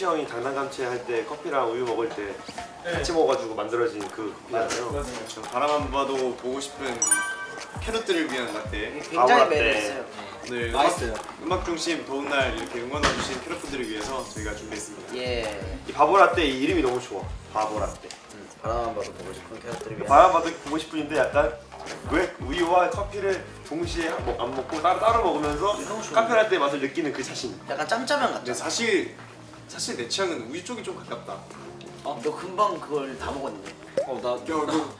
때 호시 형이 당당감채 할 때 커피랑 우유 먹을 때 같이 먹어가지고 만들어진 그 커피잖아요. 저 바라만 봐도 보고 싶은 캐럿들을 위한 라떼 바보 굉장히 라떼. 매력있어요 오늘 맛있어요. 음악, 음악 중심 더운 날 이렇게 응원해주신 캐럿분들을 위해서 저희가 준비했습니다 예이 바보 라떼 이 이름이 너무 좋아. 바보 라떼. 바라만 봐도 보고 싶은 캐럿들을 위한 바람 봐도 보고 싶은데 약간 왜 우유와 커피를 동시에 먹- 안 먹고 따로 따로 먹으면서 카페 라떼 맛을 느끼는 그 자신. 약간 짬짜면 같죠? 사실 사실 내 취향은 우유 쪽이 좀 가깝다 너 금방 그걸 다 먹었는데 어나 야, 너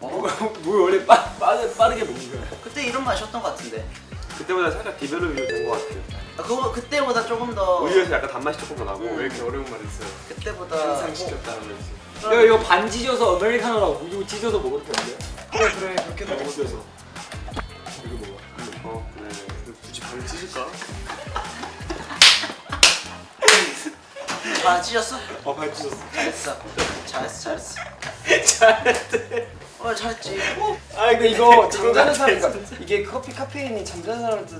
뭐가 뭐 원래 빠, 빠르, 빠르게 먹는 거야. 그때 이런 맛이었던 것 같은데 그때보다 살짝 디벨롭이 된것 같아요. 아, 그거 그때보다 조금 더 우유에서 약간 단맛이 조금 더 나고. 왜 이렇게 어려운 말 했어요? 그때보다 상상시켰다 하면서 야 이거 반 찢어서 아메리카노라고 우유 찢어서 먹어도 되는데? 그래 그래 그렇게 먹어 먹어 찢어서. 이거 먹어. 어, 네. 굳이 발을 찢을까? 아 찢었어? 어, 발 찢었어. 잘했어. 잘했어 잘했어. 잘했대. 어 잘했지. 아 근데 이거 잠자는 사람이니까 이게 커피 카페인이 잠자는 사람한테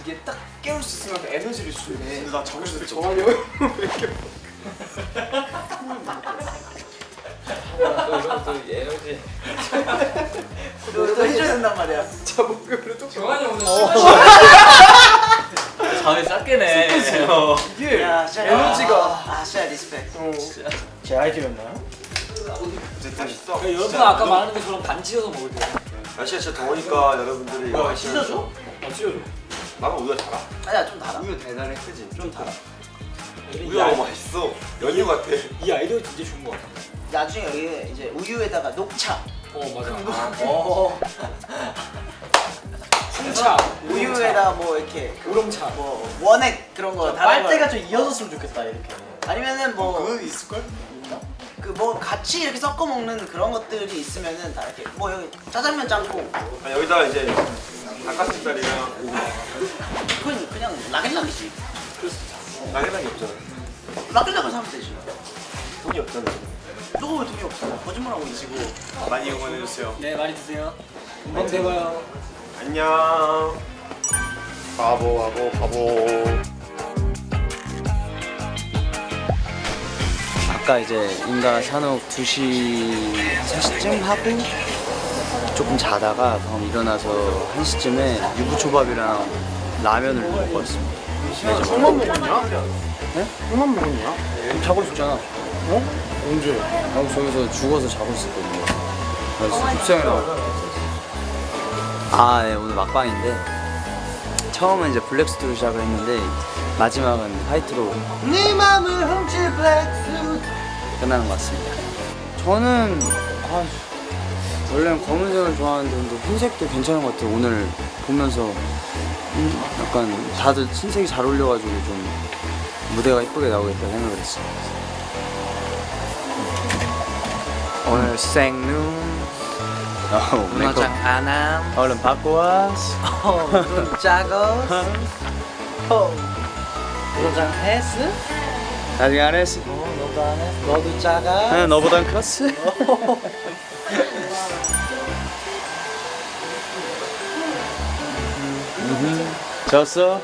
이게 딱 깨울 수 있으면 그 에너지를 주네. 근데 나 자고 싶어 정한이 형왜 이렇게 이런 또 에너지. 그거 또 해줘야 된단 말이야. 자목으로 또 정한이 오늘 잠이 싹 깨네. 이게 진짜 에너지가 아 진짜 respect 제 아이디어였나요? 어쨌든 맛있어. 여러분 아까 말한 것처럼 반 찢어서 먹을 때. 날씨가 진짜 더우니까 여러분들이 이거 하시면 찢어줘? 어 찢어줘. 나는 우유가 달아. 아니야 좀 달아 우유 달달해 크지? 좀 달아. 우유가 너무 맛있어. 연유 같아. 이 아이디어 진짜 좋은 것 같아. 나중에 여기 이제 우유에다가 녹차 어 맞아. 어 홍차, 우유에다 뭐 이렇게 우롱차. 뭐 원액 그런 거 빨대가 좀 이어졌으면 좋겠다 이렇게. 아니면은 뭐 그거 있을걸? 그뭐 같이 이렇게 섞어 먹는 그런 것들이 있으면은 다 이렇게 뭐 여기 짜장면 짬뽕 아, 여기다가 이제 닭가슴살이랑 그건 그냥 라겐락이지 나게랑이 없잖아. 라겐락을 사면 되지 돈이 없잖아. 왜 돈이 없어 거짓말하고 있지 많이 응원해주세요 네 많이 드세요. 금방 돼봐요. 안녕. 바보 바보 바보. 아까 이제 인가 산옥 2시 3시쯤 하고 조금 자다가 방금 일어나서 1시쯤에 유부초밥이랑 라면을 먹고 왔습니다. 형만 먹었냐? 네? 형만 먹었냐? 자고 있었잖아. 어? 언제? 나 저기서 죽어서 자고 있었거든요. 그래서 습생이라고. 아, 네, 오늘 막방인데 처음은 이제 블랙스토로 시작을 했는데 마지막은 화이트로 네 맘을 훔칠 블랙스 끝나는 것 같습니다. 저는 아, 원래는 검은색을 좋아하는데 근데 흰색도 괜찮은 것 같아요. 오늘 보면서 음, 약간 다들 흰색이 잘 어울려가지고 좀 무대가 이쁘게 나오겠다 생각을 했어요. 오늘 생눈 어, 메이크업 안함 얼른 받고 와. 눈 작어 도장 했어? 아직 안 했어. 어 너도 안 했어 너도 작아 아, 너보단 컸어. 음, 졌어.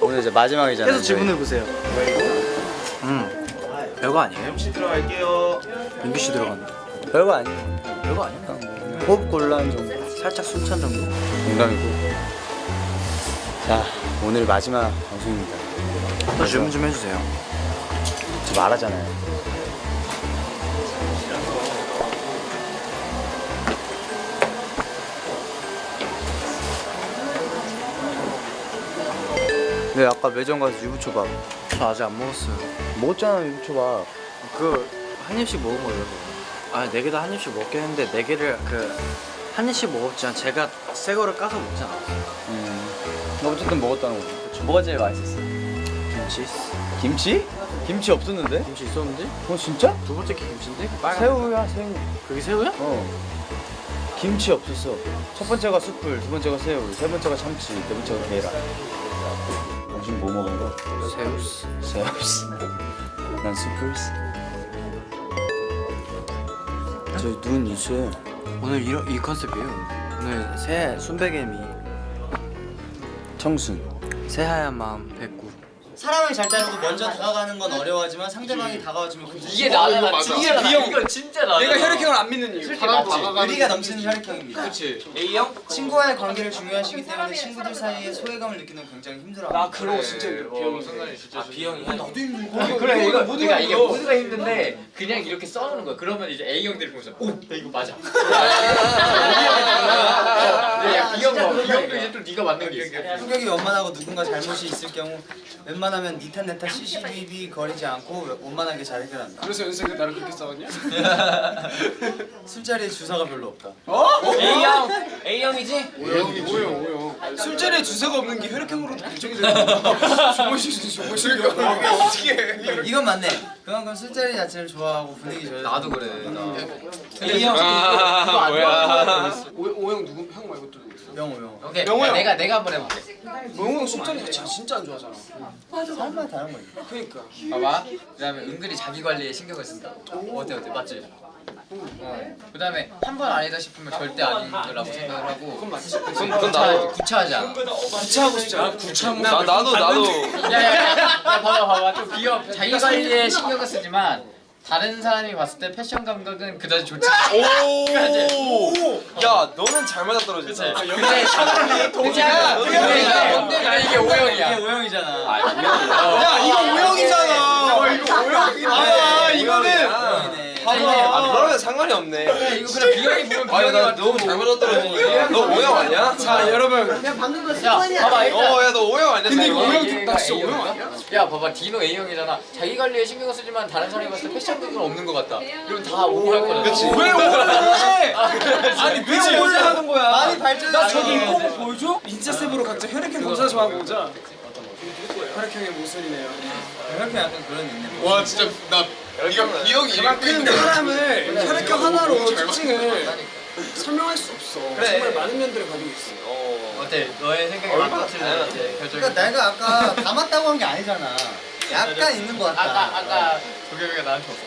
오늘 이제 마지막이잖아요. 계속 질문해 보세요 음, 별거 아니에요? MC 들어갈게요. 민규 씨 들어간다. 별거 아니에요. 별거 아니야. 호흡 곤란 정도. 살짝 숨찬 정도. 농담이고. 자, 오늘 마지막 방송입니다. 또 질문 좀 해주세요 저 말하잖아요. 네, 아까 매점 가서 유부초밥 저 아직 안 먹었어요 먹었잖아 유부초밥. 그한 입씩 먹어보려고 아네 개다 한 입씩 먹긴 했는데 네 개를 그 한 입씩 먹었지만 제가 새 거를 까서 먹지 않았어요 음, 어쨌든 먹었다는 거죠. 뭐가 제일 맛있었어? 김치 김치? 김치 없었는데? 김치 있었는데? 어 진짜? 두 번째 게 김치인데? 새우야 새우. 그게 새우야? 어. 김치 없었어. 첫 번째가 숯불, 두 번째가 새우, 세 번째가 참치, 네 번째가 계란. 당신 뭐 먹은 거? 새우스 새우스. 난 숯불스. 저눈 있어요. 오늘 이런 이 컨셉이에요 오늘 새 순백개미 청순 새하얀 마음 백구 사람을 잘 따르고 먼저 다가가는 건 어려워하지만 상대방이 다가와주면 그 이게 나는 나 진짜 나 이거 진짜 나. 내가 혈액형을 안 믿는 이유. 의리가 넘치는 혈액형입니다 그렇지. A형? 친구와의 관계를 중요하시기 때문에 친구들 사이에 소외감을 느끼는 건 굉장히 힘들어합니다 나거 진짜 힘들어. 어, 상관이 진짜. 아 B형이야. 나도 힘들고. 그래 그래 이거 모두가 그러니까 이게 힘들어. 모두가 힘든데 그냥 이렇게 써놓는 거야. 그러면 이제 A 형들이 보면서 오, 야, 이거 맞아. 야 B 형, 봐. B 형도 이제 또 네가 맞는 게 있어. 성격이 원만하고 누군가 잘못이 있을 경우 웬만 하면 니탄 내탄 시시비비 거리지 않고 원만하게 잘 해결한다 그래서 연습에 나를 그렇게 싸웠냐? 술자리에 주사가 별로 없다 A형, A형이지? 오형 오형 오형. 술자리에 주사가 없는 게 혈액형으로도 결정이 되는 수 조모실 이게 어떻게 해? 이건 맞네 그만큼 술자리 자체를 좋아하고 분위기 좋아해서 나도 그래. 나. A형 아, 뭐야? 오형 누구 형 말고 또? 명호 명호 오케이. 명호 형. 내가 내가 한번 해볼게. 명호 형 술자리 자체 진짜 안 좋아하잖아. 사람마다 다른 거지 그러니까. 봐봐. 그 다음에 은근히 자기 관리에 신경을 쓴다. 어때 어때 맞지? 어. 그 다음에 한 번 아니다 싶으면 절대 아니라고 생각을 하고. 그건 맞지. 그건 그건 나도 구차하지 않아. 구차하고 싶지 않아? 구차하고. 나 나도 나도 야야야, 야, 봐봐 봐봐 좀 비어. 자기 관리에 신경을 쓰지만 다른 사람이 봤을 때 패션 감각은 그다지 좋지. 오. 야 너는 잘 맞아 떨어진다. 근데 동이야. 근데 이게 근데 이게 오형이야. 이게 오형이잖아 야 이거 오형이잖아. 이거 오형이야. 아 이거는. 오형이네 아 그러면 상관이 없네. 이거 그냥 비형이 보면 비형이 나. 너무 잘 맞아 떨어지니까. 너 오형 아니야? 자 여러분. 야 봐봐 일단. 어야 너 오형 아니야? 근데 이거 나 진짜 오형 아니야? 야 봐봐 디노 A형이잖아 자기 관리에 신경을 쓰지만 다른 사람이 봤을 때 패션 감각은 없는 것 같다 이러면 다 오 할 거잖아 그치. 왜 오래? 아니 왜 오래 하는 거야? 많이 발전했어 나 저기 입고 거 보여줘? 인스타셉으로 각자 혈액형 검사 좀 하고 오자. 혈액형의 모순이네요. 혈액형 약간 그런 있네 와 진짜 나 네가 B형이 그만큼 사람을 혈액형 하나로 특징을 설명할 수 없어. 정말 많은 면들을 가지고 있어. 어때? 너의 생각이 맞다 틀려 이제 결정이 그러니까 내가 아까 닮았다고 한 게 아니잖아. 약간 있는 거 같다. 아까 아까 도겸이가 나한테 왔어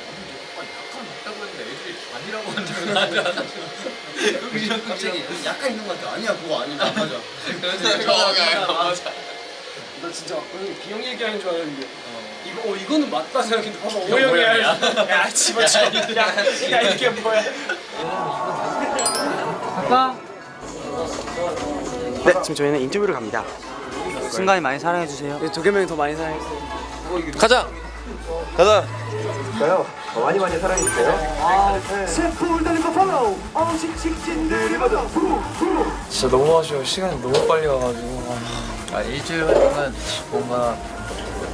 아, 약간 맞다고 했는데 애들이 아니라고 한 적은 나한테 갑자기 약간 있는 거 같아. 아니야 그거 아니다. 맞아. 왔어 맞아. 나 진짜 비형 얘기하는 줄 알았는데 이거 어 이거는 맞다 생각했는데 봐봐 오형이야. 야 집어쳐. 야, 야 이게 뭐야? 네, 지금 저희는 인터뷰를 갑니다. 순간이 많이 사랑해주세요 네, 도겸 형이 더 많이 사랑했어요. 가자. 가자. 많이 많이 사랑해주세요. 진짜 너무 아쉬워 시간이 너무 빨리 가가지고 아 일주일 활동은 뭔가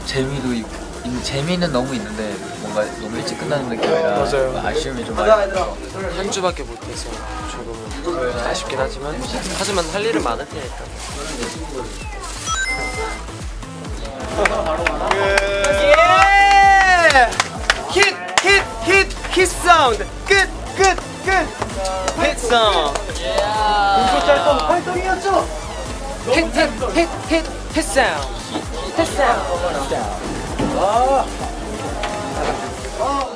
재미도 있고 인- 재미는 너무 있는데 뭔가 너무 일찍 끝나는 느낌이라 맞아요. 아쉬움이 좀 많이 한 주밖에 못해서 조금은 아쉽긴 하지만 하지만 할 일은 많을 테니까. 힛! 힛! 힛! 힛 사운드! 끝! 끝! 끝! 힛 사운드! 공소짤동 활동이었죠? 힛! 힛! 힛! 힛! 힛 사운드! 힛 사운드! 아.